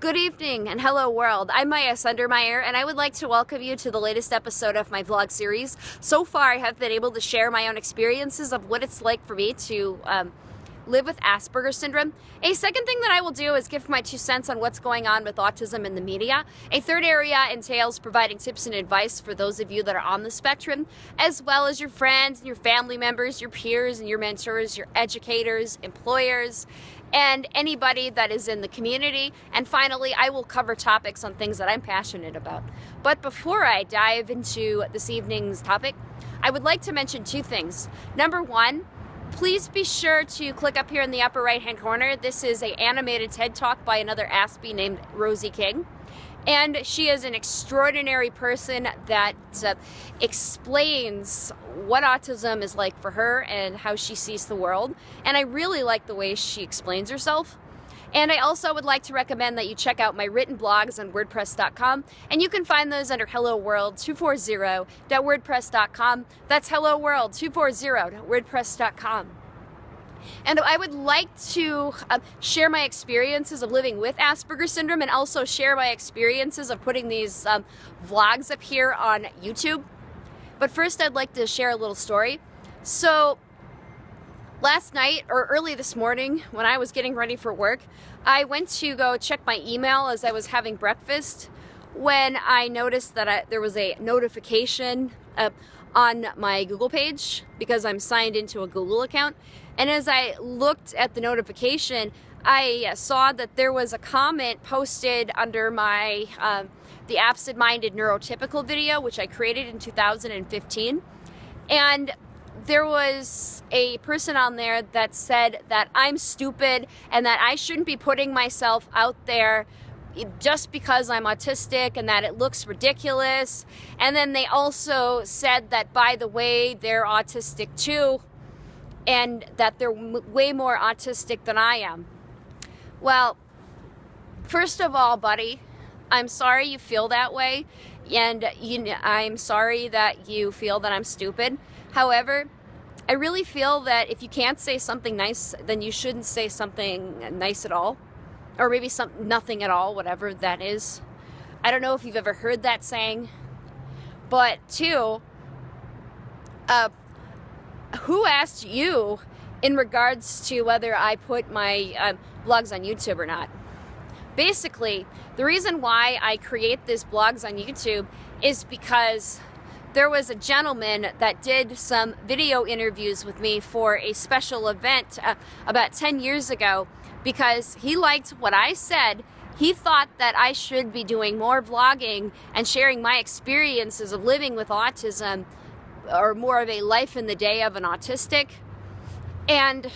Good evening and hello world. I'm Maya Sundermeyer and I would like to welcome you to the latest episode of my vlog series. So far I have been able to share my own experiences of what it's like for me to um, live with Asperger's syndrome. A second thing that I will do is give my two cents on what's going on with autism in the media. A third area entails providing tips and advice for those of you that are on the spectrum, as well as your friends and your family members, your peers and your mentors, your educators, employers, and anybody that is in the community. And finally, I will cover topics on things that I'm passionate about. But before I dive into this evening's topic, I would like to mention two things. Number one, please be sure to click up here in the upper right hand corner. This is a animated TED Talk by another Aspie named Rosie King. And she is an extraordinary person that uh, explains what autism is like for her and how she sees the world. And I really like the way she explains herself. And I also would like to recommend that you check out my written blogs on WordPress.com, and you can find those under Hello World 240.wordpress.com. That's Hello World 240.wordpress.com. And I would like to uh, share my experiences of living with Asperger's syndrome and also share my experiences of putting these um, vlogs up here on YouTube. But first, I'd like to share a little story. So, last night or early this morning when I was getting ready for work, I went to go check my email as I was having breakfast when I noticed that I, there was a notification uh, on my Google page because I'm signed into a Google account. And as I looked at the notification, I saw that there was a comment posted under my um, the absent-minded neurotypical video, which I created in 2015. And there was a person on there that said that I'm stupid and that I shouldn't be putting myself out there just because I'm autistic and that it looks ridiculous. And then they also said that, by the way, they're autistic too and that they're way more autistic than I am. Well, first of all, buddy, I'm sorry you feel that way. And you, I'm sorry that you feel that I'm stupid. However, I really feel that if you can't say something nice, then you shouldn't say something nice at all or maybe some nothing at all, whatever that is. I don't know if you've ever heard that saying, but two, uh, who asked you in regards to whether I put my uh, blogs on YouTube or not? Basically, the reason why I create these blogs on YouTube is because there was a gentleman that did some video interviews with me for a special event uh, about 10 years ago because he liked what I said. He thought that I should be doing more vlogging and sharing my experiences of living with autism or more of a life in the day of an autistic. And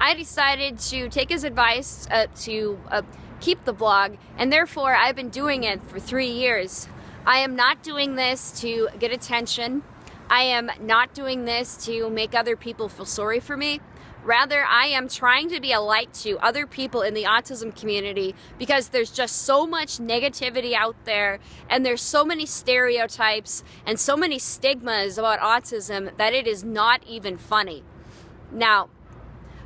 I decided to take his advice uh, to uh, keep the blog, and therefore I've been doing it for three years. I am not doing this to get attention. I am not doing this to make other people feel sorry for me. Rather, I am trying to be a light to other people in the autism community because there's just so much negativity out there and there's so many stereotypes and so many stigmas about autism that it is not even funny. Now,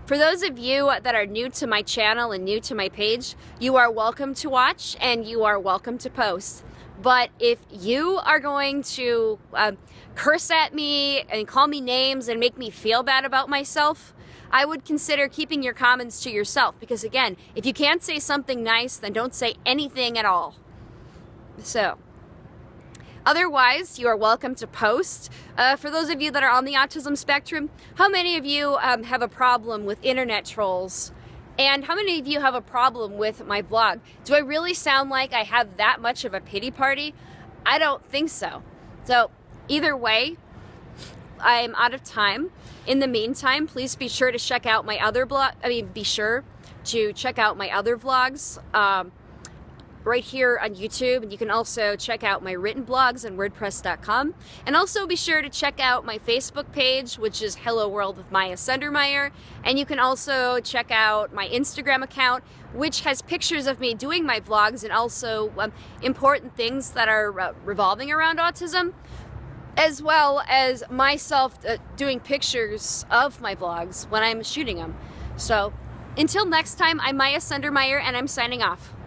for those of you that are new to my channel and new to my page, you are welcome to watch and you are welcome to post. But if you are going to uh, curse at me and call me names and make me feel bad about myself, I would consider keeping your comments to yourself because again, if you can't say something nice, then don't say anything at all. So, Otherwise, you are welcome to post. Uh, for those of you that are on the autism spectrum, how many of you um, have a problem with internet trolls? And how many of you have a problem with my blog? Do I really sound like I have that much of a pity party? I don't think so. So either way, I'm out of time. In the meantime, please be sure to check out my other blog. I mean, be sure to check out my other vlogs. Um, right here on YouTube. And you can also check out my written blogs on WordPress.com. And also be sure to check out my Facebook page, which is Hello World with Maya Sundermeyer. And you can also check out my Instagram account, which has pictures of me doing my vlogs and also um, important things that are uh, revolving around autism as well as myself uh, doing pictures of my vlogs when I'm shooting them. So until next time, I'm Maya Sundermeyer and I'm signing off.